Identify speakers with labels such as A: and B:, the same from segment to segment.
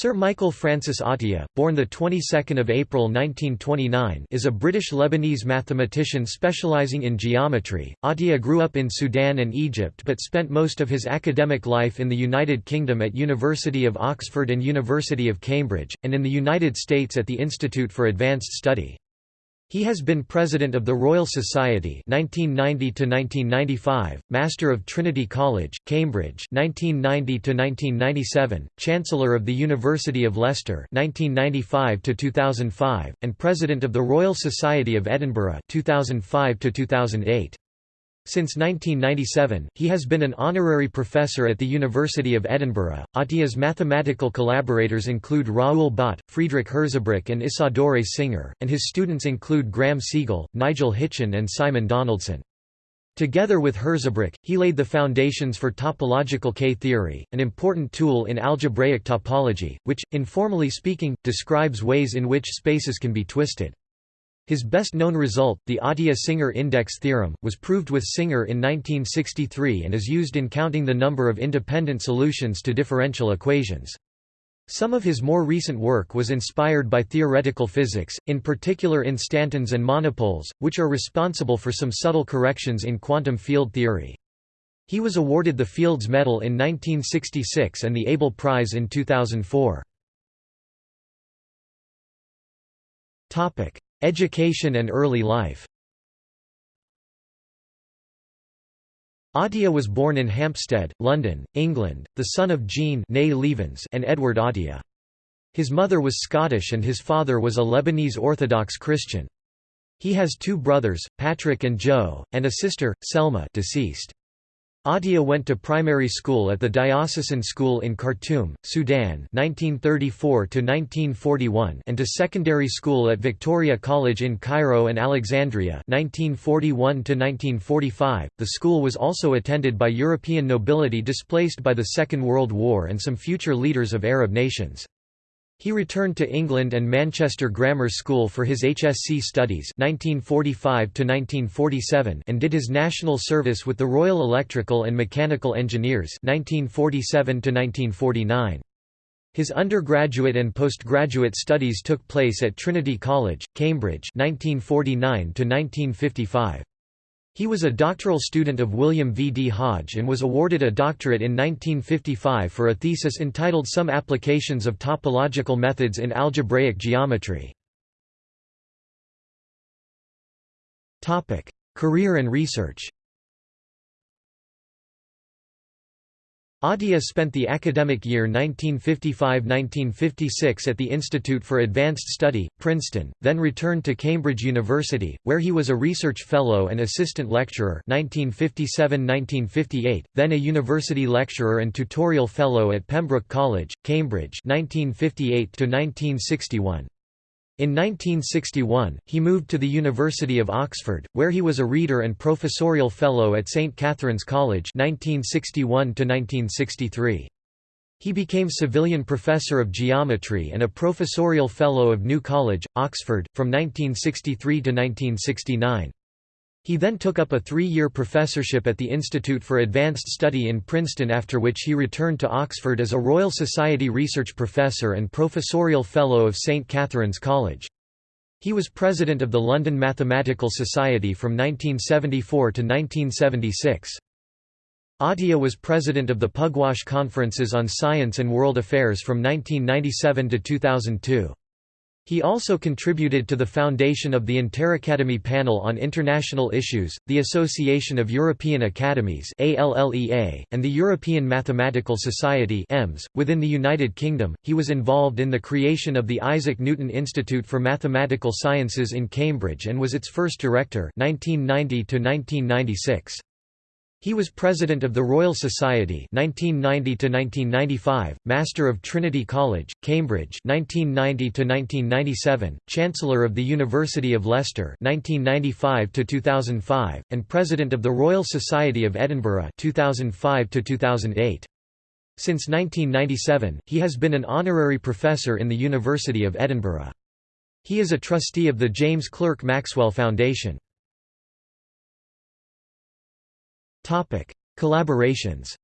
A: Sir Michael Francis Atiyah, born the 22nd of April 1929, is a British-Lebanese mathematician specializing in geometry. Atiyah grew up in Sudan and Egypt but spent most of his academic life in the United Kingdom at University of Oxford and University of Cambridge, and in the United States at the Institute for Advanced Study. He has been President of the Royal Society (1990–1995), Master of Trinity College, Cambridge (1990–1997), Chancellor of the University of Leicester (1995–2005), and President of the Royal Society of Edinburgh 2005 -2008. Since 1997, he has been an honorary professor at the University of Edinburgh. Atiyah's mathematical collaborators include Raoul Bott, Friedrich Hirzebruch, and Isadore Singer, and his students include Graeme Segal, Nigel Hitchin, and Simon Donaldson. Together with Hirzebruch, he laid the foundations for topological K-theory, an important tool in algebraic topology, which, informally speaking, describes ways in which spaces can be twisted. His best-known result, the Atiyah-Singer index theorem, was proved with Singer in 1963 and is used in counting the number of independent solutions to differential equations. Some of his more recent work was inspired by theoretical physics, in particular instantons and monopoles, which are responsible for some subtle corrections in quantum field theory. He was awarded the Fields Medal in 1966 and the Abel Prize in 2004. Education and early life Atiyah was born in Hampstead, London, England, the son of Jean and Edward Atiyah. His mother was Scottish and his father was a Lebanese Orthodox Christian. He has two brothers, Patrick and Joe, and a sister, Selma deceased. Atiyah went to primary school at the Diocesan School in Khartoum, Sudan 1934 and to secondary school at Victoria College in Cairo and Alexandria 1941 -1945. .The school was also attended by European nobility displaced by the Second World War and some future leaders of Arab nations. He returned to England and Manchester Grammar School for his HSC studies 1945 and did his national service with the Royal Electrical and Mechanical Engineers 1947 -1949. His undergraduate and postgraduate studies took place at Trinity College, Cambridge 1949 -1955. He was a doctoral student of William V. D. Hodge and was awarded a doctorate in 1955 for a thesis entitled Some Applications of Topological Methods in Algebraic Geometry. Career and research Atiyah spent the academic year 1955–1956 at the Institute for Advanced Study, Princeton, then returned to Cambridge University, where he was a research fellow and assistant lecturer 1957–1958, then a university lecturer and tutorial fellow at Pembroke College, Cambridge 1958 -1961. In 1961, he moved to the University of Oxford, where he was a reader and professorial fellow at St Catherine's College 1961 -1963. He became civilian professor of geometry and a professorial fellow of New College, Oxford, from 1963 to 1969. He then took up a three-year professorship at the Institute for Advanced Study in Princeton after which he returned to Oxford as a Royal Society Research Professor and Professorial Fellow of St Catherine's College. He was president of the London Mathematical Society from 1974 to 1976. Atiyah was president of the Pugwash Conferences on Science and World Affairs from 1997 to 2002. He also contributed to the foundation of the Interacademy Panel on International Issues, the Association of European Academies and the European Mathematical Society .Within the United Kingdom, he was involved in the creation of the Isaac Newton Institute for Mathematical Sciences in Cambridge and was its first director 1990 -1996. He was President of the Royal Society 1990 to 1995, Master of Trinity College, Cambridge 1990 to 1997, Chancellor of the University of Leicester 1995 to 2005, and President of the Royal Society of Edinburgh 2005 to -2008. Since 1997, he has been an honorary professor in the University of Edinburgh. He is a trustee of the James Clerk Maxwell Foundation. Collaborations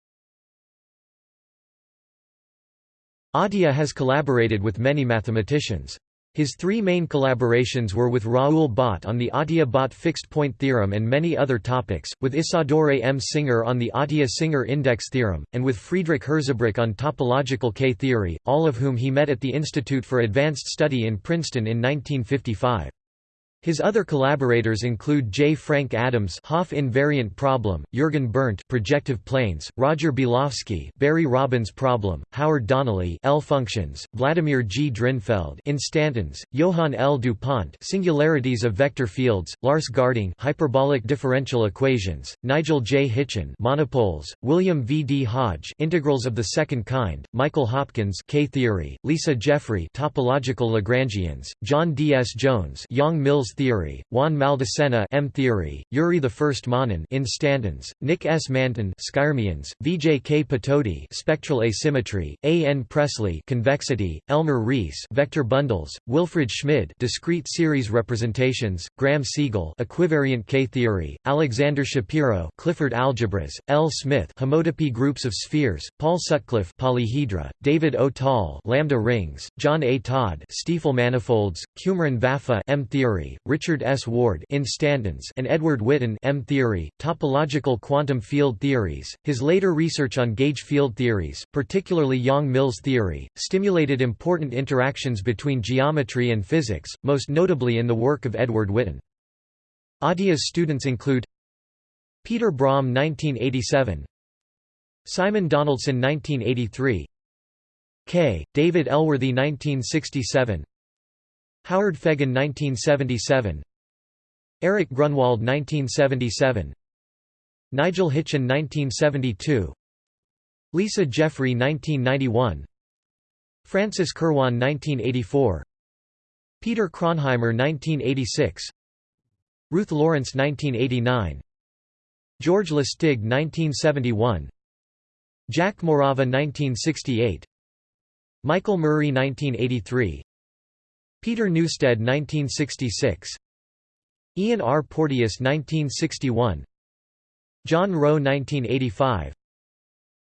A: Atiyah has collaborated with many mathematicians. His three main collaborations were with Raoul Bott on the Atiyah-Bott fixed-point theorem and many other topics, with Isadore M. Singer on the Atiyah-Singer index theorem, and with Friedrich Hirzebruch on topological K-theory, all of whom he met at the Institute for Advanced Study in Princeton in 1955. His other collaborators include J. Frank Adams Hopf invariant problem, Jürgen Berndt projective planes, Roger Bielawski Berry Robbins problem, Howard Donnelly L functions, Vladimir G. Drinfeld instantons, Johann L. DuPont singularities of vector fields, Lars Garding hyperbolic differential equations, Nigel J. Hitchin monopoles, William V. D. Hodge integrals of the second kind, Michael Hopkins K-theory, Lisa Jeffrey topological Lagrangians, John D. S. Jones Yang-Mills theory, Juan Maldacena M theory, Yuri I Manin instantons, Nick S. Manton skyrmions, Vijay K. Patodi spectral asymmetry, A. N. Pressley convexity, Elmer Rees vector bundles, Wilfred Schmid discrete series representations, Graeme Segal equivariant K-theory, Alexander Shapiro Clifford algebras, L. Smith homotopy groups of spheres, Paul Sutcliffe polyhedra, David O. Tall lambda rings, John A. Todd Stiefel manifolds, Cumrun Vafa M theory, Richard S. Ward instantons and Edward Witten M-theory, topological quantum field theories. His later research on gauge field theories, particularly Yang-Mills theory, stimulated important interactions between geometry and physics, most notably in the work of Edward Witten. Atiyah's students include Peter Braun 1987 Simon Donaldson 1983 K. David Elworthy 1967 Howard Fegan 1977 Eric Grunwald 1977 Nigel Hitchin 1972 Lisa Jeffrey 1991 Francis Kirwan 1984 Peter Kronheimer 1986 Ruth Lawrence 1989 George Lusztig 1971 Jack Morava 1968 Michael Murray 1983 Peter Newstead 1966 Ian R. Porteous 1961 John Rowe 1985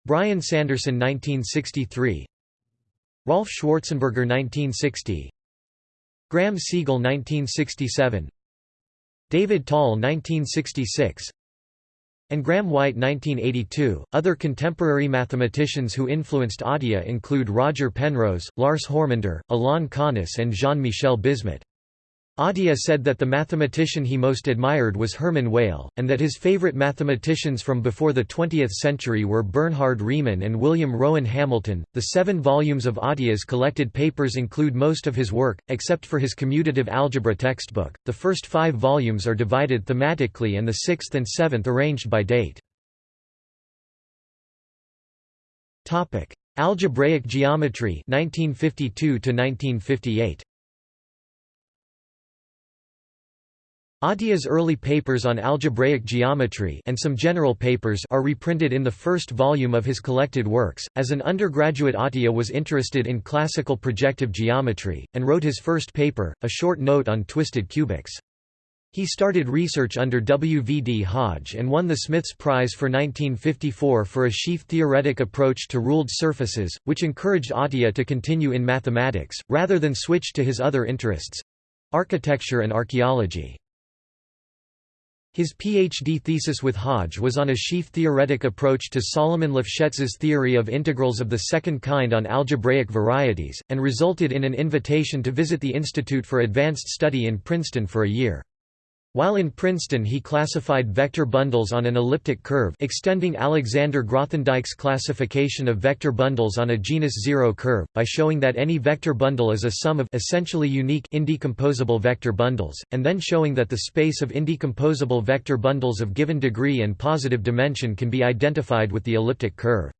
A: Brian Sanderson 1963 Rolf Schwarzenberger 1960 Graeme Segal 1967 David Tall 1966 and Graham White 1982. Other contemporary mathematicians who influenced Atiyah include Roger Penrose, Lars Hormander, Alain Connes and Jean-Michel Bismut. Atiyah said that the mathematician he most admired was Hermann Weyl, and that his favorite mathematicians from before the 20th century were Bernhard Riemann and William Rowan Hamilton. The seven volumes of Atiyah's collected papers include most of his work, except for his commutative algebra textbook. The first five volumes are divided thematically and the sixth and seventh arranged by date. Topic: Algebraic geometry 1952 to 1958. Atiyah's early papers on algebraic geometry and some general papers are reprinted in the first volume of his collected works. As an undergraduate Atiyah was interested in classical projective geometry, and wrote his first paper, a short note on twisted cubics. He started research under W. V. D. Hodge and won the Smiths Prize for 1954 for a sheaf-theoretic approach to ruled surfaces, which encouraged Atiyah to continue in mathematics, rather than switch to his other interests—architecture and archaeology. His PhD thesis with Hodge was on a sheaf-theoretic approach to Solomon Lefschetz's theory of integrals of the second kind on algebraic varieties, and resulted in an invitation to visit the Institute for Advanced Study in Princeton for a year. While in Princeton he classified vector bundles on an elliptic curve extending Alexander Grothendieck's classification of vector bundles on a genus zero curve, by showing that any vector bundle is a sum of essentially unique indecomposable vector bundles, and then showing that the space of indecomposable vector bundles of given degree and positive dimension can be identified with the elliptic curve.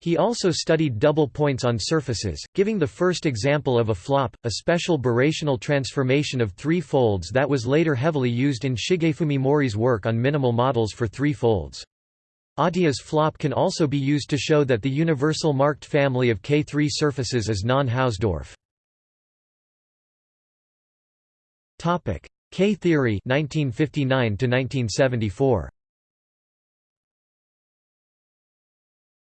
A: He also studied double points on surfaces, giving the first example of a flop, a special birational transformation of three folds that was later heavily used in Shigefumi Mori's work on minimal models for three folds. Atiyah's flop can also be used to show that the universal marked family of K3 surfaces is non-Hausdorff. K-theory 1959 1974.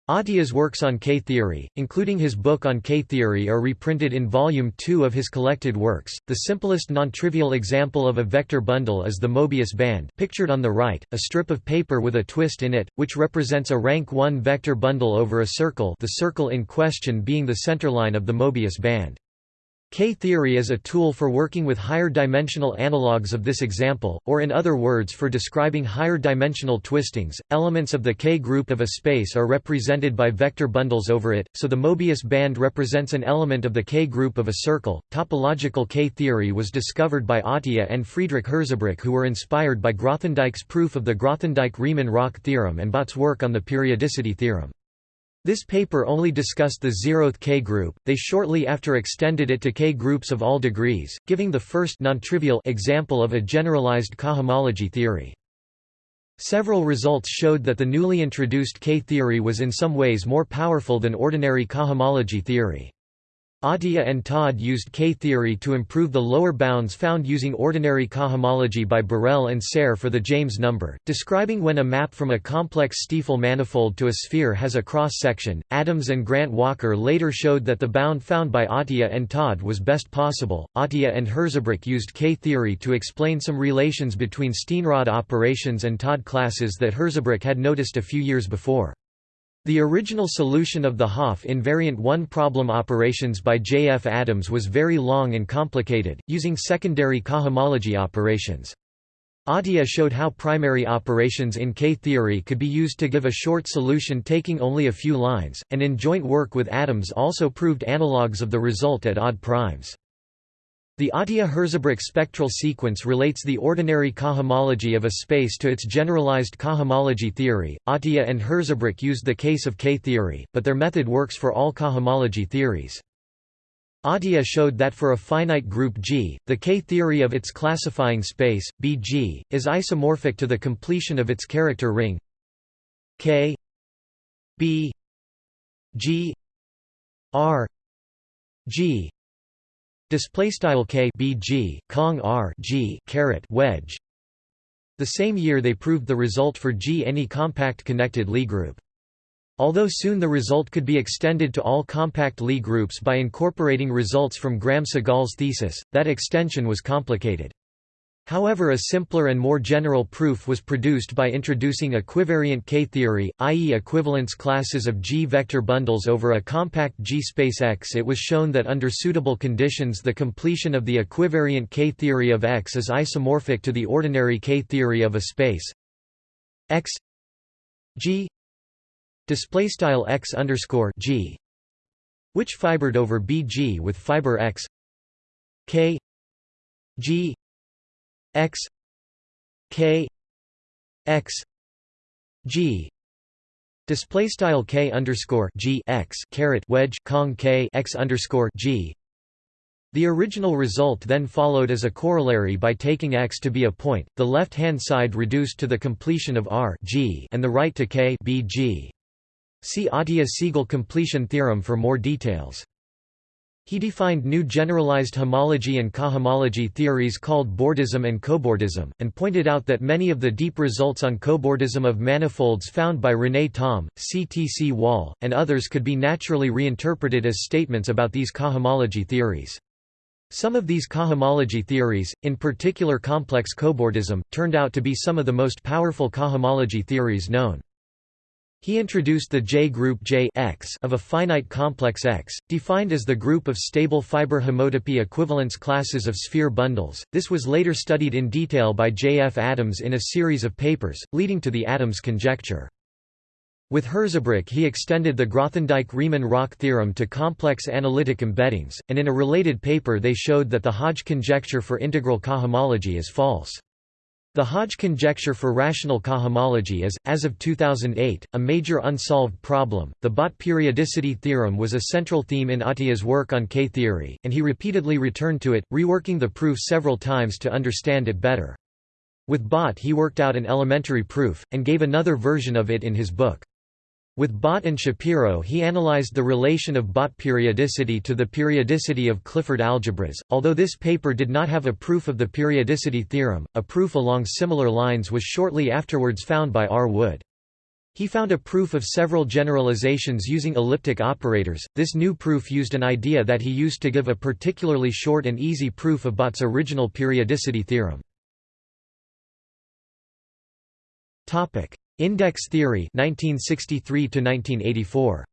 A: Atiyah's works on K-theory, including his book on K-theory are reprinted in Volume 2 of his collected works. The simplest non-trivial example of a vector bundle is the Mobius band pictured on the right, a strip of paper with a twist in it, which represents a rank 1 vector bundle over a circle the circle in question being the centerline of the Mobius band. K-theory is a tool for working with higher dimensional analogues of this example, or in other words for describing higher dimensional twistings. Elements of the K-group of a space are represented by vector bundles over it, so the Mobius band represents an element of the K-group of a circle. Topological K-theory was discovered by Atiyah and Friedrich Hirzebruch who were inspired by Grothendieck's proof of the Grothendieck-Riemann-Roch theorem and Bott's work on the periodicity theorem. This paper only discussed the zeroth K-group, they shortly after extended it to K-groups of all degrees, giving the first non-trivial example of a generalized cohomology theory. Several results showed that the newly introduced K-theory was in some ways more powerful than ordinary cohomology theory. Atiyah and Todd used K-theory to improve the lower bounds found using ordinary cohomology by Borel and Serre for the James number, describing when a map from a complex Stiefel manifold to a sphere has a cross-section. Adams and Grant Walker later showed that the bound found by Atiyah and Todd was best possible. Atiyah and Hirzebruch used K-theory to explain some relations between Steenrod operations and Todd classes that Hirzebruch had noticed a few years before. The original solution of the Hopf invariant one-problem operations by J. F. Adams was very long and complicated, using secondary cohomology operations. Atiyah showed how primary operations in K-theory could be used to give a short solution taking only a few lines, and in joint work with Adams also proved analogues of the result at odd primes. The Atiyah-Hirzebruch spectral sequence relates the ordinary cohomology of a space to its generalized cohomology theory. Atiyah and Hirzebruch used the case of K-theory, but their method works for all cohomology theories. Atiyah showed that for a finite group G, the K-theory of its classifying space, Bg, is isomorphic to the completion of its character ring K B G R G Display style k bg kong r g caret wedge. The same year they proved the result for G any compact connected Lie group. Although soon the result could be extended to all compact Lie groups by incorporating results from Graeme Segal's thesis, that extension was complicated. However a simpler and more general proof was produced by introducing equivariant K-theory, i.e. equivalence classes of G-vector bundles over a compact G-space X. It was shown that under suitable conditions the completion of the equivariant K-theory of X is isomorphic to the ordinary K-theory of a space X G which fibered over BG with fiber X K G x k x g display style k underscore g x caret wedge kong k x underscore g the original result then followed as a corollary by taking x to be a point, the left-hand side reduced to the completion of R G and the right to K B G. See Atiyah-Segal completion theorem for more details. He defined new generalized homology and cohomology theories called Bordism and cobordism, and pointed out that many of the deep results on cobordism of manifolds found by René Thom, C. T. C. Wall, and others could be naturally reinterpreted as statements about these cohomology theories. Some of these cohomology theories, in particular complex cobordism, turned out to be some of the most powerful cohomology theories known. He introduced the J-group J X of a finite complex X, defined as the group of stable fiber homotopy equivalence classes of sphere bundles. This was later studied in detail by J. F. Adams in a series of papers, leading to the Adams conjecture. With Hirzebruch he extended the Grothendieck-Riemann-Roch theorem to complex analytic embeddings, and in a related paper they showed that the Hodge conjecture for integral cohomology is false. The Hodge conjecture for rational cohomology is, as of 2008, a major unsolved problem. The Bott periodicity theorem was a central theme in Atiyah's work on K-theory, and he repeatedly returned to it, reworking the proof several times to understand it better. With Bott he worked out an elementary proof, and gave another version of it in his book. With Bott and Shapiro he analyzed the relation of Bott periodicity to the periodicity of Clifford algebras. Although this paper did not have a proof of the periodicity theorem, a proof along similar lines was shortly afterwards found by R. Wood. He found a proof of several generalizations using elliptic operators. This new proof used an idea that he used to give a particularly short and easy proof of Bott's original periodicity theorem. Topic: Index theory 1963 1984.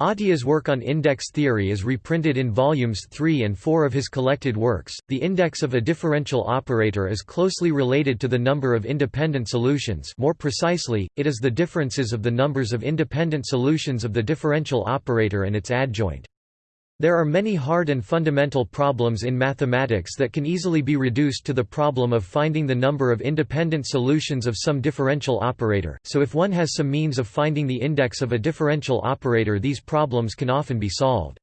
A: Atiyah's work on index theory is reprinted in volumes 3 and 4 of his collected works. The index of a differential operator is closely related to the number of independent solutions. More precisely, it is the differences of the numbers of independent solutions of the differential operator and its adjoint. There are many hard and fundamental problems in mathematics that can easily be reduced to the problem of finding the number of independent solutions of some differential operator, so if one has some means of finding the index of a differential operator these problems can often be solved.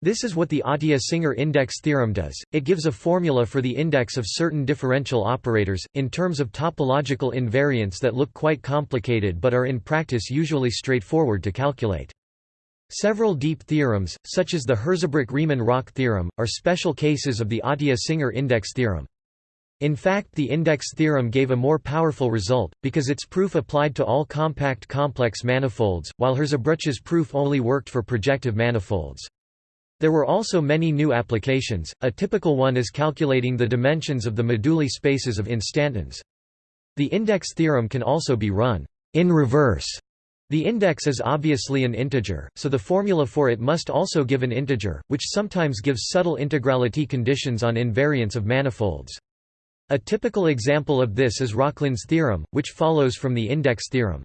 A: This is what the Atiyah-Singer index theorem does, it gives a formula for the index of certain differential operators, in terms of topological invariants that look quite complicated but are in practice usually straightforward to calculate. Several deep theorems, such as the Hirzebruch-Riemann-Roch theorem, are special cases of the Atiyah-Singer index theorem. In fact the index theorem gave a more powerful result, because its proof applied to all compact complex manifolds, while Hirzebruch's proof only worked for projective manifolds. There were also many new applications, a typical one is calculating the dimensions of the moduli spaces of instantons. The index theorem can also be run in reverse the index is obviously an integer, so the formula for it must also give an integer, which sometimes gives subtle integrality conditions on invariance of manifolds. A typical example of this is Rokhlin's theorem, which follows from the index theorem.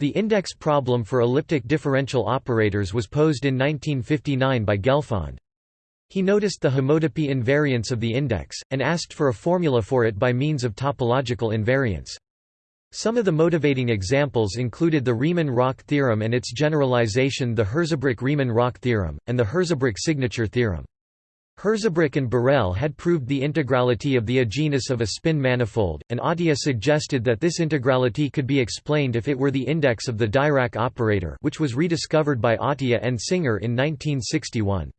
A: The index problem for elliptic differential operators was posed in 1959 by Gelfand. He noticed the homotopy invariance of the index, and asked for a formula for it by means of topological invariance. Some of the motivating examples included the Riemann-Roch theorem and its generalization the Hirzebruch-Riemann-Roch theorem, and the Hirzebruch signature theorem. Hirzebruch and Borel had proved the integrality of the agenus of a spin manifold, and Atiyah suggested that this integrality could be explained if it were the index of the Dirac operator which was rediscovered by Atiyah and Singer in 1961.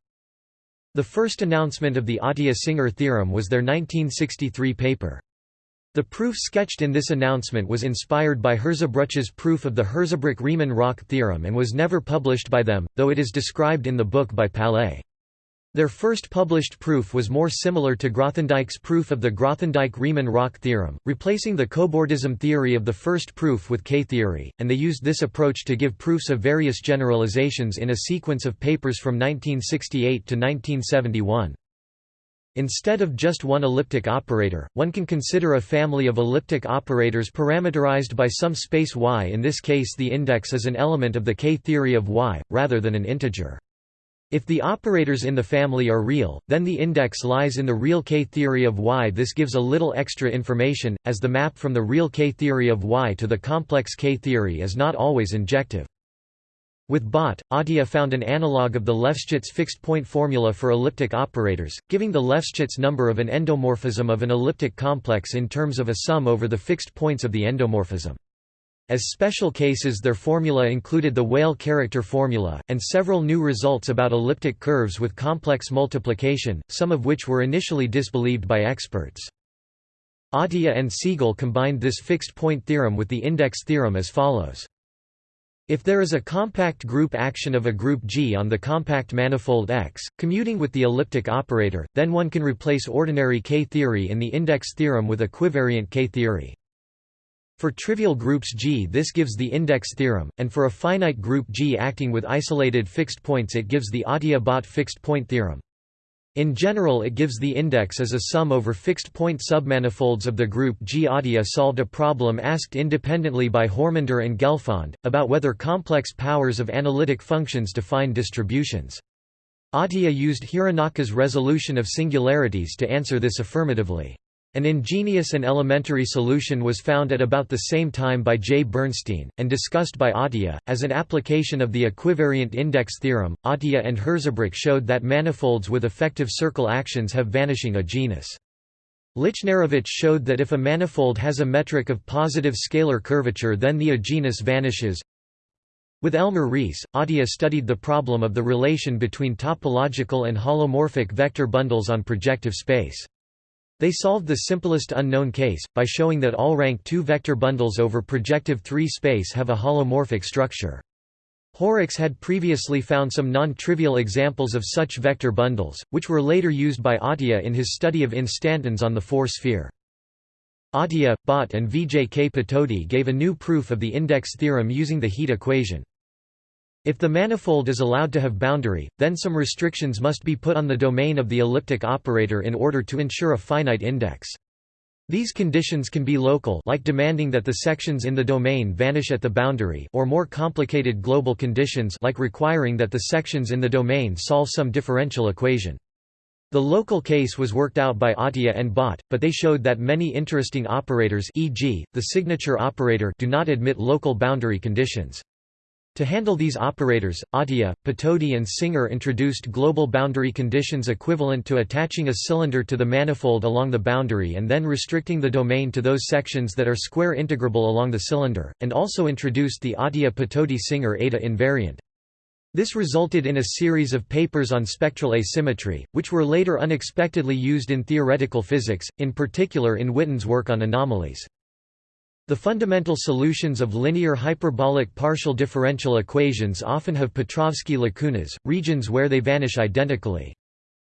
A: The first announcement of the Atiyah-Singer theorem was their 1963 paper. The proof sketched in this announcement was inspired by Hirzebruch's proof of the Hirzebruch-Riemann-Roch theorem and was never published by them, though it is described in the book by Palais. Their first published proof was more similar to Grothendieck's proof of the Grothendieck-Riemann-Roch theorem, replacing the cobordism theory of the first proof with K-theory, and they used this approach to give proofs of various generalizations in a sequence of papers from 1968 to 1971. Instead of just one elliptic operator, one can consider a family of elliptic operators parameterized by some space y in this case the index is an element of the K-theory of y, rather than an integer. If the operators in the family are real, then the index lies in the real K-theory of y this gives a little extra information, as the map from the real K-theory of y to the complex K-theory is not always injective. With Bott, Atiyah found an analog of the Lefschetz fixed-point formula for elliptic operators, giving the Lefschetz number of an endomorphism of an elliptic complex in terms of a sum over the fixed points of the endomorphism. As special cases their formula included the Weyl character formula, and several new results about elliptic curves with complex multiplication, some of which were initially disbelieved by experts. Atiyah and Segal combined this fixed-point theorem with the index theorem as follows. If there is a compact group action of a group G on the compact manifold X, commuting with the elliptic operator, then one can replace ordinary K-theory in the index theorem with equivariant K-theory. For trivial groups G this gives the index theorem, and for a finite group G acting with isolated fixed points it gives the Atiyah-Bott fixed point theorem. In general it gives the index as a sum over fixed-point submanifolds of the group G. Solved a problem asked independently by Hormander and Gelfand, about whether complex powers of analytic functions define distributions. Atiyah used Hironaka's resolution of singularities to answer this affirmatively. An ingenious and elementary solution was found at about the same time by J. Bernstein, and discussed by Atiyah. As an application of the equivariant index theorem, Atiyah and Hirzebruch showed that manifolds with effective circle actions have vanishing agenus. Lichnerowicz showed that if a manifold has a metric of positive scalar curvature then the agenus vanishes. With Elmer Rees, Atiyah studied the problem of the relation between topological and holomorphic vector bundles on projective space. They solved the simplest unknown case, by showing that all rank 2 vector bundles over projective 3 space have a holomorphic structure. Horrocks had previously found some non-trivial examples of such vector bundles, which were later used by Atiyah in his study of instantons on the 4-sphere. Atiyah, Bott and Vijay K. Patodi gave a new proof of the index theorem using the heat equation. If the manifold is allowed to have boundary, then some restrictions must be put on the domain of the elliptic operator in order to ensure a finite index. These conditions can be local like demanding that the sections in the domain vanish at the boundary or more complicated global conditions like requiring that the sections in the domain solve some differential equation. The local case was worked out by Atiyah and Bott, but they showed that many interesting operators e.g., the signature operator do not admit local boundary conditions. To handle these operators, Atiyah, Patodi and Singer introduced global boundary conditions equivalent to attaching a cylinder to the manifold along the boundary and then restricting the domain to those sections that are square integrable along the cylinder, and also introduced the Atiyah-Patodi-Singer eta invariant. This resulted in a series of papers on spectral asymmetry, which were later unexpectedly used in theoretical physics, in particular in Witten's work on anomalies. The fundamental solutions of linear hyperbolic partial differential equations often have Petrovsky lacunas, regions where they vanish identically.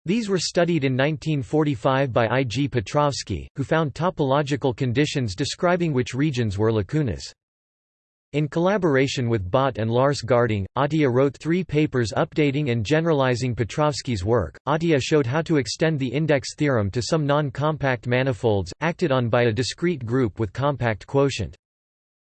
A: These were studied in 1945 by I. G. Petrovsky, who found topological conditions describing which regions were lacunas. In collaboration with Bott and Lars Garding, Atiyah wrote three papers updating and generalizing Petrovsky's work. Atiyah showed how to extend the index theorem to some non-compact manifolds, acted on by a discrete group with compact quotient.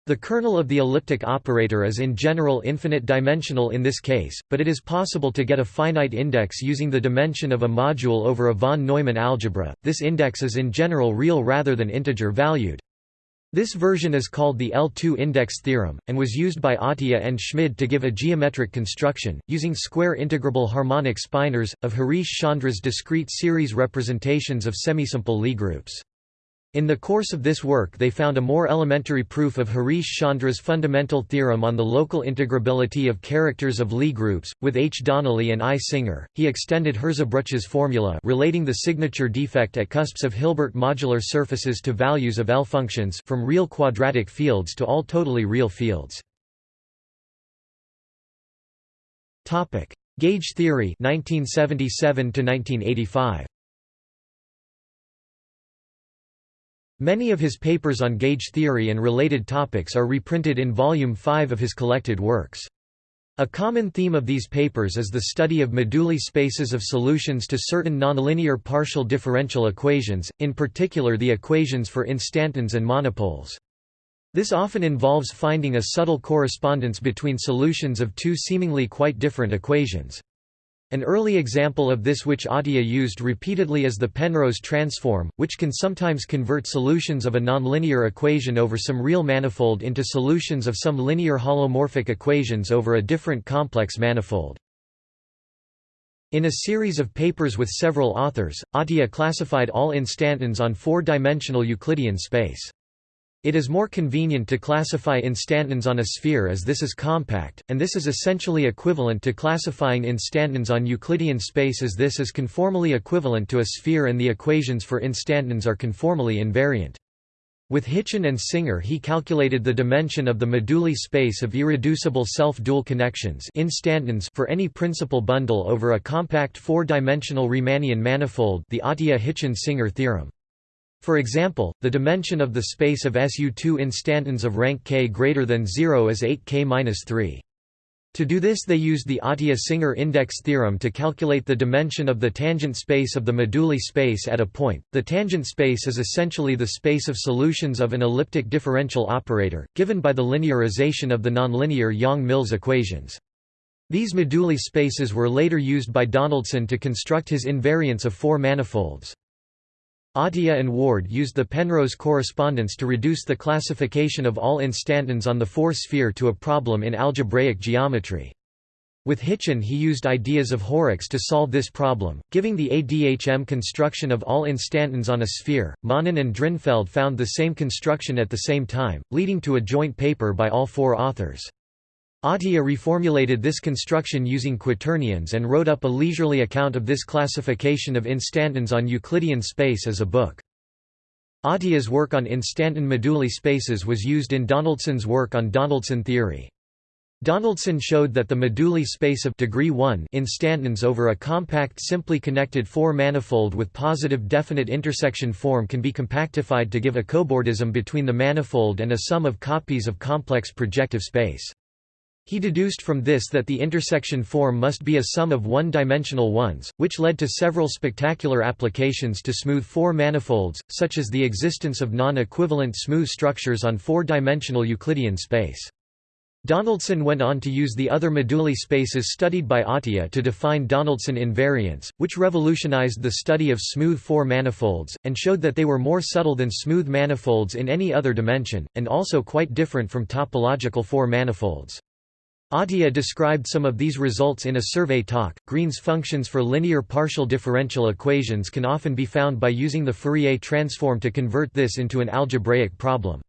A: The kernel of the elliptic operator is in general infinite dimensional in this case, but it is possible to get a finite index using the dimension of a module over a von Neumann algebra. This index is in general real rather than integer valued. This version is called the L2 index theorem, and was used by Atiyah and Schmid to give a geometric construction, using square integrable harmonic spinors, of Harish Chandra's discrete series representations of semisimple Lie groups. In the course of this work they found a more elementary proof of Harish Chandra's fundamental theorem on the local integrability of characters of Lie groups. With H. Donnelly and I. Singer, he extended Hirzebruch's formula relating the signature defect at cusps of Hilbert modular surfaces to values of L functions from real quadratic fields to all totally real fields. Gauge theory 1977 1985. Many of his papers on gauge theory and related topics are reprinted in Volume 5 of his collected works. A common theme of these papers is the study of moduli spaces of solutions to certain nonlinear partial differential equations, in particular the equations for instantons and monopoles. This often involves finding a subtle correspondence between solutions of two seemingly quite different equations. An early example of this which Atiyah used repeatedly is the Penrose transform, which can sometimes convert solutions of a nonlinear equation over some real manifold into solutions of some linear holomorphic equations over a different complex manifold. In a series of papers with several authors, Atiyah classified all instantons on four-dimensional Euclidean space. It is more convenient to classify instantons on a sphere as this is compact, and this is essentially equivalent to classifying instantons on Euclidean space as this is conformally equivalent to a sphere and the equations for instantons are conformally invariant. With Hitchin and Singer he calculated the dimension of the moduli space of irreducible self-dual connections instantons for any principal bundle over a compact four-dimensional Riemannian manifold the Atiyah-Hitchin-Singer theorem. For example, the dimension of the space of SU2 instantons of rank k greater than 0 is 8k-3. To do this they used the Atiyah-Singer index theorem to calculate the dimension of the tangent space of the moduli space at a point. The tangent space is essentially the space of solutions of an elliptic differential operator, given by the linearization of the nonlinear Yang-Mills equations. These moduli spaces were later used by Donaldson to construct his invariants of four manifolds. Atiyah and Ward used the Penrose correspondence to reduce the classification of all instantons on the four-sphere to a problem in algebraic geometry. With Hitchin he used ideas of Horrocks to solve this problem, giving the ADHM construction of all instantons on a sphere. Manin and Drinfeld found the same construction at the same time, leading to a joint paper by all four authors. Atiyah reformulated this construction using quaternions and wrote up a leisurely account of this classification of instantons on Euclidean space as a book. Atiyah's work on instanton moduli spaces was used in Donaldson's work on Donaldson theory. Donaldson showed that the moduli space of degree 1 instantons over a compact simply connected four-manifold with positive definite intersection form can be compactified to give a cobordism between the manifold and a sum of copies of complex projective space. He deduced from this that the intersection form must be a sum of one-dimensional ones, which led to several spectacular applications to smooth four manifolds, such as the existence of non-equivalent smooth structures on four-dimensional Euclidean space. Donaldson went on to use the other moduli spaces studied by Atiyah to define Donaldson invariants, which revolutionized the study of smooth four manifolds, and showed that they were more subtle than smooth manifolds in any other dimension, and also quite different from topological four manifolds. Atiyah described some of these results in a survey talk. Green's functions for linear partial differential equations can often be found by using the Fourier transform to convert this into an algebraic problem.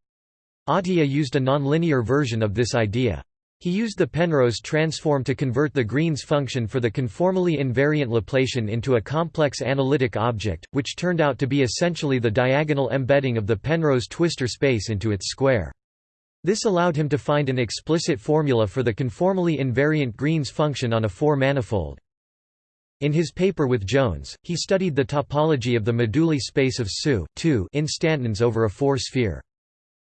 A: Atiyah used a nonlinear version of this idea. He used the Penrose transform to convert the Green's function for the conformally invariant Laplacian into a complex analytic object, which turned out to be essentially the diagonal embedding of the Penrose twistor space into its square. This allowed him to find an explicit formula for the conformally invariant Green's function on a four-manifold. In his paper with Jones, he studied the topology of the moduli space of SU instantons over a four-sphere.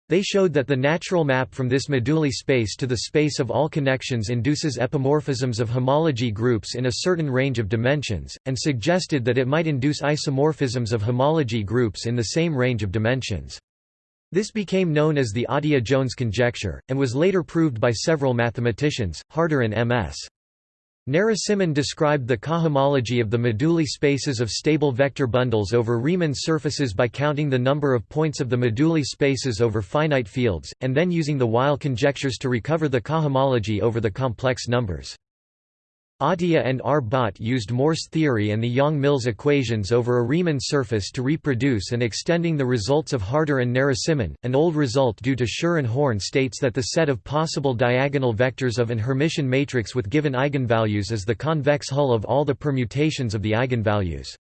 A: They showed that the natural map from this moduli space to the space of all connections induces epimorphisms of homology groups in a certain range of dimensions, and suggested that it might induce isomorphisms of homology groups in the same range of dimensions. This became known as the Atiyah-Jones conjecture, and was later proved by several mathematicians, Harder and M.S. Narasimhan described the cohomology of the moduli spaces of stable vector bundles over Riemann surfaces by counting the number of points of the moduli spaces over finite fields, and then using the Weil conjectures to recover the cohomology over the complex numbers. Atiyah and R. Bott used Morse theory and the Yang-Mills equations over a Riemann surface to reproduce and extending the results of Harder and Narasimhan. An old result due to Schur and Horn states that the set of possible diagonal vectors of an Hermitian matrix with given eigenvalues is the convex hull of all the permutations of the eigenvalues.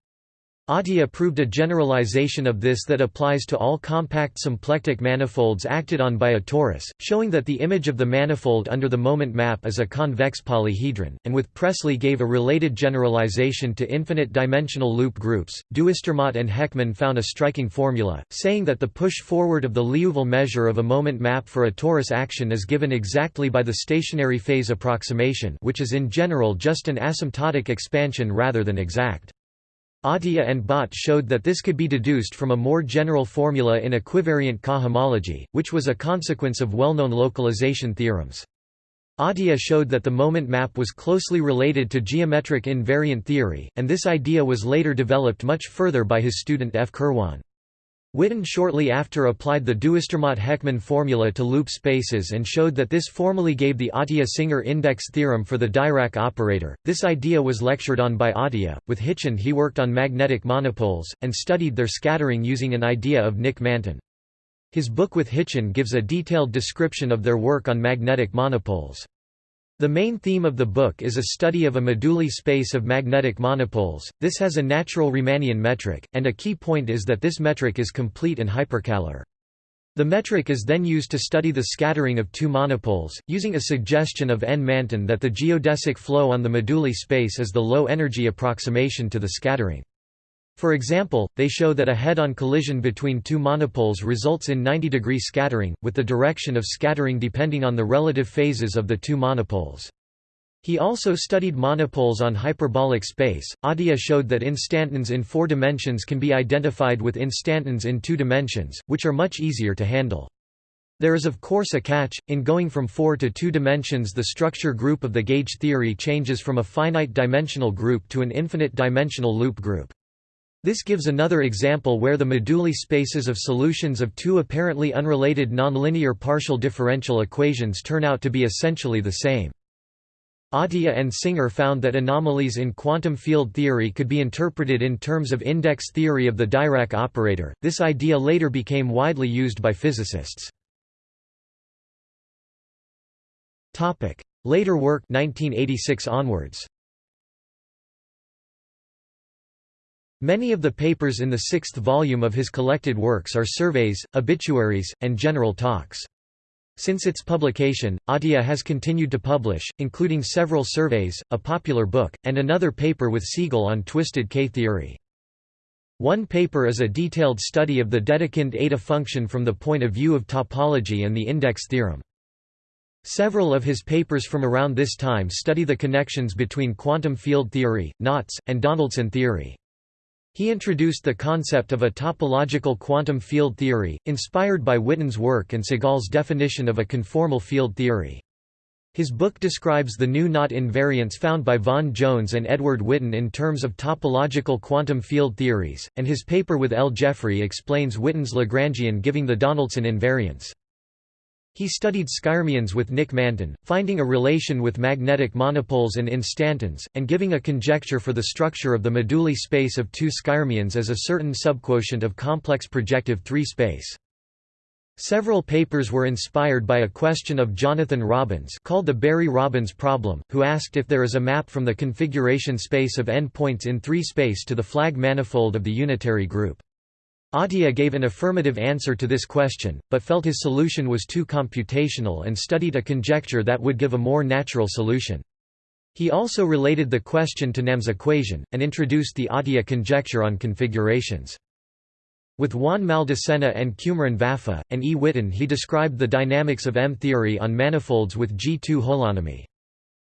A: Atiyah proved a generalization of this that applies to all compact symplectic manifolds acted on by a torus, showing that the image of the manifold under the moment map is a convex polyhedron, and with Pressley gave a related generalization to infinite-dimensional loop groups. Duistermaat and Heckman found a striking formula, saying that the push forward of the Liouville measure of a moment map for a torus action is given exactly by the stationary phase approximation which is in general just an asymptotic expansion rather than exact. Atiyah and Bott showed that this could be deduced from a more general formula in equivariant cohomology, which was a consequence of well-known localization theorems. Atiyah showed that the moment map was closely related to geometric invariant theory, and this idea was later developed much further by his student F. Kirwan. Witten shortly after applied the Duistermaat-Heckman formula to loop spaces and showed that this formally gave the Atiyah-Singer index theorem for the Dirac operator. This idea was lectured on by Atiyah. With Hitchin he worked on magnetic monopoles, and studied their scattering using an idea of Nick Manton. His book with Hitchin gives a detailed description of their work on magnetic monopoles. The main theme of the book is a study of a moduli space of magnetic monopoles. This has a natural Riemannian metric, and a key point is that this metric is complete and hyperkähler. The metric is then used to study the scattering of two monopoles, using a suggestion of N. Manton that the geodesic flow on the moduli space is the low-energy approximation to the scattering. For example, they show that a head-on collision between two monopoles results in 90-degree scattering, with the direction of scattering depending on the relative phases of the two monopoles. He also studied monopoles on hyperbolic space. Atiyah showed that instantons in four dimensions can be identified with instantons in two dimensions, which are much easier to handle. There is of course a catch, in going from four to two dimensions the structure group of the gauge theory changes from a finite dimensional group to an infinite dimensional loop group. This gives another example where the moduli spaces of solutions of two apparently unrelated nonlinear partial differential equations turn out to be essentially the same. Atiyah and Singer found that anomalies in quantum field theory could be interpreted in terms of index theory of the Dirac operator. This idea later became widely used by physicists. Topic: Later work 1986 onwards. Many of the papers in the sixth volume of his collected works are surveys, obituaries, and general talks. Since its publication, Atiyah has continued to publish, including several surveys, a popular book, and another paper with Segal on twisted K-theory. One paper is a detailed study of the Dedekind eta function from the point of view of topology and the index theorem. Several of his papers from around this time study the connections between quantum field theory, knots, and Donaldson theory. He introduced the concept of a topological quantum field theory, inspired by Witten's work and Segal's definition of a conformal field theory. His book describes the new knot invariants found by Vaughan Jones and Edward Witten in terms of topological quantum field theories, and his paper with L. Jeffrey explains Witten's Lagrangian giving the Donaldson invariants. He studied skyrmions with Nick Manton, finding a relation with magnetic monopoles and instantons, and giving a conjecture for the structure of the moduli space of two skyrmions as a certain subquotient of complex projective 3 space. Several papers were inspired by a question of Jonathan Robbins called the Berry-Robbins problem, who asked if there is a map from the configuration space of n points in 3 space to the flag manifold of the unitary group. Atiyah gave an affirmative answer to this question, but felt his solution was too computational and studied a conjecture that would give a more natural solution. He also related the question to Nahm's equation, and introduced the Atiyah conjecture on configurations. With Juan Maldacena and Cumrun Vafa, and E. Witten he described the dynamics of M-theory on manifolds with G2 holonomy.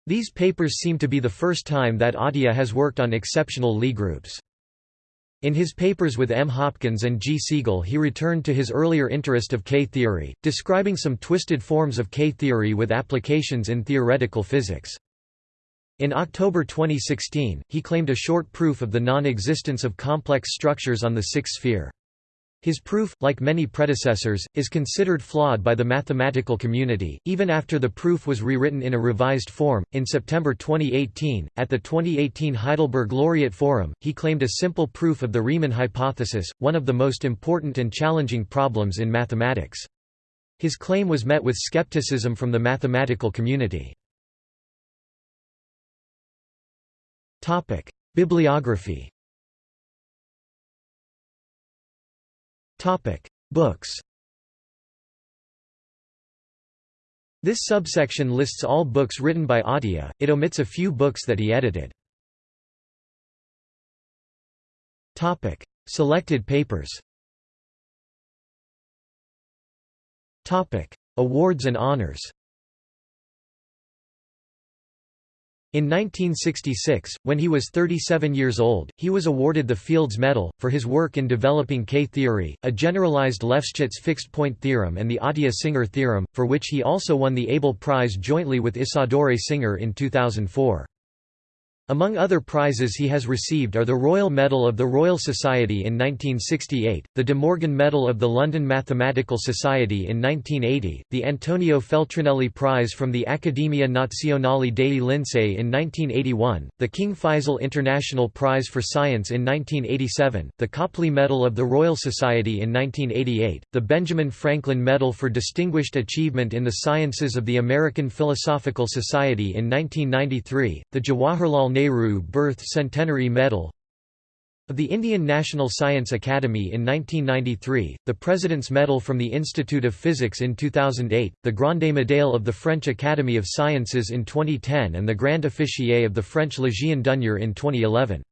A: These papers seem to be the first time that Atiyah has worked on exceptional Lie groups. In his papers with M. Hopkins and G. Segal he returned to his earlier interest of K-theory, describing some twisted forms of K-theory with applications in theoretical physics. In October 2016, he claimed a short proof of the non-existence of complex structures on the sixth sphere. His proof, like many predecessors, is considered flawed by the mathematical community, even after the proof was rewritten in a revised form. In September 2018, at the 2018 Heidelberg Laureate Forum, he claimed a simple proof of the Riemann hypothesis, one of the most important and challenging problems in mathematics. His claim was met with skepticism from the mathematical community. Bibliography Books. This subsection lists all books written by Atiyah, it omits a few books that he edited. Topic: Selected papers. Topic: Awards and honors. In 1966, when he was 37 years old, he was awarded the Fields Medal, for his work in developing K-theory, a generalized Lefschetz fixed-point theorem and the Atiyah-Singer theorem, for which he also won the Abel Prize jointly with Isadore Singer in 2004. Among other prizes he has received are the Royal Medal of the Royal Society in 1968, the De Morgan Medal of the London Mathematical Society in 1980, the Antonio Feltrinelli Prize from the Accademia Nazionale dei Lincei in 1981, the King Faisal International Prize for Science in 1987, the Copley Medal of the Royal Society in 1988, the Benjamin Franklin Medal for Distinguished Achievement in the Sciences of the American Philosophical Society in 1993, the Jawaharlal Nehru Birth Centenary Medal of the Indian National Science Academy in 1993, the President's Medal from the Institute of Physics in 2008, the Grande Médaille of the French Academy of Sciences in 2010 and the Grand Officier of the French Légion d'honneur in 2011.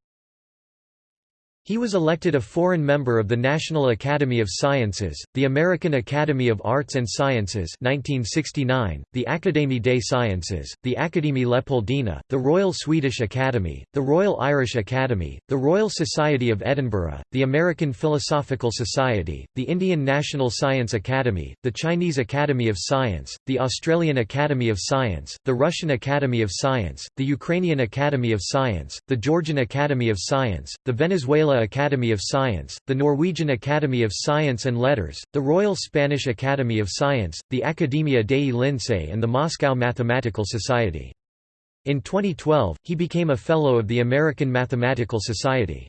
A: He was elected a foreign member of the National Academy of Sciences, the American Academy of Arts and Sciences 1969, the Académie des Sciences, the Académie Leopoldina, the Royal Swedish Academy, the Royal Irish Academy, the Royal Society of Edinburgh, the American Philosophical Society, the Indian National Science Academy, the Chinese Academy of Science, the Australian Academy of Science, the Russian Academy of Science, the Ukrainian Academy of Science, the Georgian Academy of Science, the Venezuela Academy of Science, the Norwegian Academy of Science and Letters, the Royal Spanish Academy of Science, the Academia dei Lincei and the Moscow Mathematical Society. In 2012, he became a Fellow of the American Mathematical Society.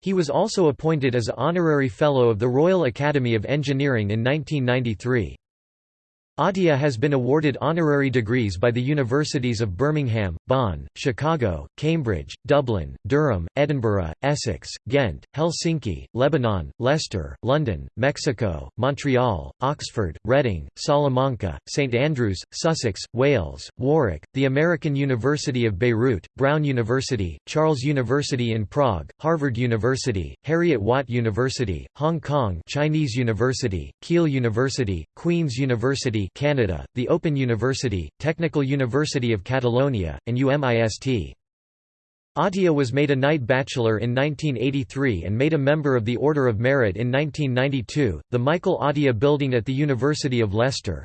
A: He was also appointed as Honorary Fellow of the Royal Academy of Engineering in 1993. Atiyah has been awarded honorary degrees by the universities of Birmingham, Bonn, Chicago, Cambridge, Dublin, Durham, Edinburgh, Essex, Ghent, Helsinki, Lebanon, Leicester, London, Mexico, Montreal, Oxford, Reading, Salamanca, St Andrews, Sussex, Wales, Warwick, the American University of Beirut, Brown University, Charles University in Prague, Harvard University, Heriot-Watt University, Hong Kong Chinese University, Keele University, Queen's University Canada, the Open University, Technical University of Catalonia, and UMIST. Atiyah was made a Knight Bachelor in 1983 and made a Member of the Order of Merit in 1992, the Michael Atiyah Building at the University of Leicester,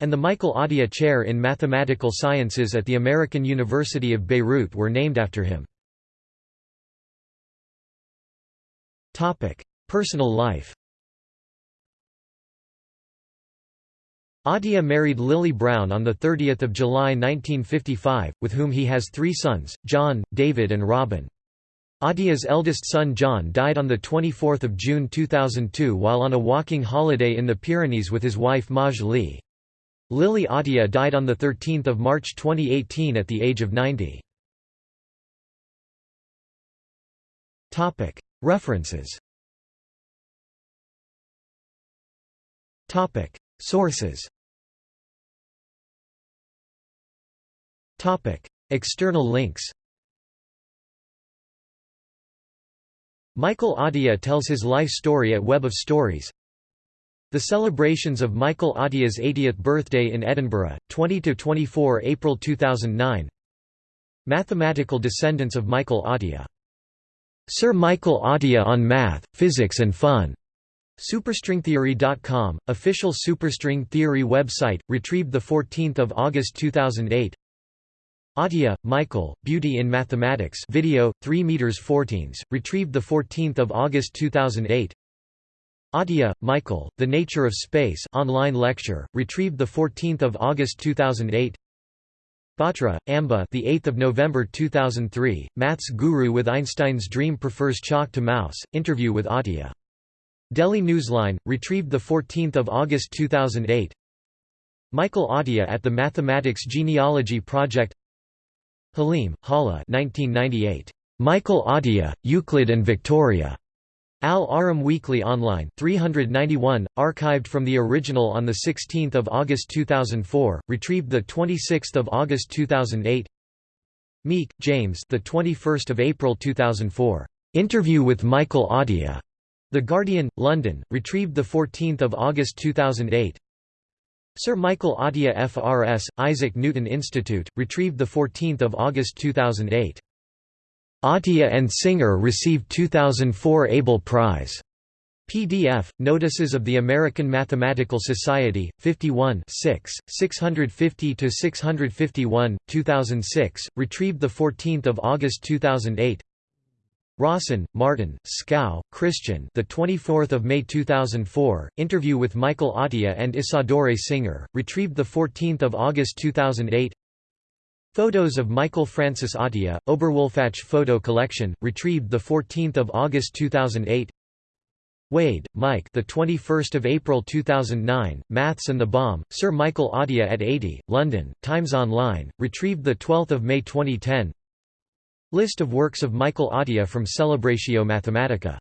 A: and the Michael Atiyah Chair in Mathematical Sciences at the American University of Beirut were named after him. Personal life Atiyah married Lily Brown on 30 July 1955, with whom he has three sons, John, David and Robin. Atiyah's eldest son John died on 24 June 2002 while on a walking holiday in the Pyrenees with his wife Maj Lee. Lily Atiyah died on 13 March 2018 at the age of 90. References Sources. External links. Michael Atiyah tells his life story at Web of Stories. The celebrations of Michael Atiyah's 80th birthday in Edinburgh, 20–24 April 2009 Mathematical descendants of Michael Atiyah. Sir Michael Atiyah on Math, Physics and Fun Superstringtheory.com, official superstring theory website, retrieved 14 August 2008 Atiyah, Michael, Beauty in Mathematics video, 3 meters 14s, retrieved 14 August 2008 Atiyah, Michael, The Nature of Space online lecture, retrieved 14 August 2008 Batra, Amba the 8th of November 2003, Maths Guru with Einstein's Dream Prefers Chalk to Mouse, interview with Atiyah Delhi Newsline, retrieved 14 August 2008 Michael Atiyah at the Mathematics Genealogy Project Halim, Hala 1998. Michael Atiyah, Euclid and Victoria. Al-Ahram Weekly Online 391, archived from the original on 16 August 2004, retrieved 26 August 2008 Meek, James the 21st of April 2004. Interview with Michael Atiyah. The Guardian, London, retrieved 14 August 2008 Sir Michael Atiyah FRS, Isaac Newton Institute, retrieved 14 August 2008. Atiyah and Singer received 2004 Abel Prize. PDF, Notices of the American Mathematical Society, 51 6, 650–651, 2006, retrieved 14 August 2008 Raussen, Martin, Skau, Christian. The 24th of May 2004. Interview with Michael Atiyah and Isadore Singer, retrieved the 14th of August 2008. Photos of Michael Francis Atiyah, Oberwolfach Photo Collection, retrieved the 14th of August 2008. Wade, Mike. The 21st of April 2009. Maths and the Bomb. Sir Michael Atiyah at 80, London. Times Online. Retrieved the 12th of May 2010. List of works of Michael Atiyah from Celebratio Mathematica